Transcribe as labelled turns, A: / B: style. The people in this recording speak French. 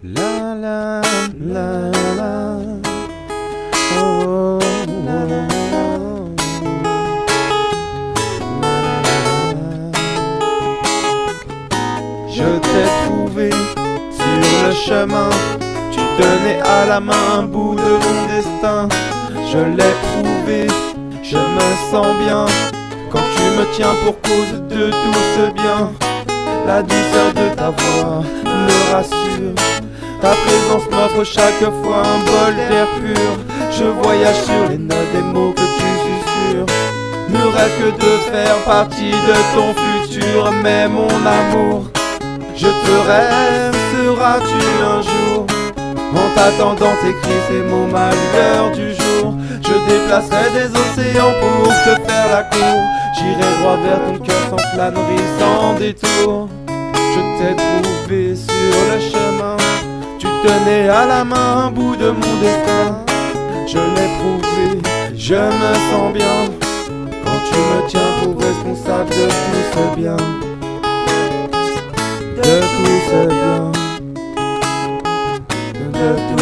A: La la la la. Oh, oh, oh. Je t'ai trouvé sur le chemin. Tu tenais à la main un bout de mon destin. Je l'ai prouvé, je me sens bien. Quand tu me tiens pour cause de tout ce bien. La douceur de ta voix me rassure. Ta présence m'offre chaque fois un bol d'air pur. Je voyage sur les notes des mots que tu susurres. Ne rêve que de faire partie de ton futur. Mais mon amour, je te rêve, seras-tu un jour En t'attendant t'écris ces mots ma lueur du jour? Je déplacerai des océans pour te faire la cour J'irai droit vers ton cœur sans flânerie, sans détour Je t'ai trouvé tenais à la main un bout de mon destin. Je l'ai prouvé, je me sens bien. Quand tu me tiens pour responsable de tout ce bien. De tout ce bien, de tout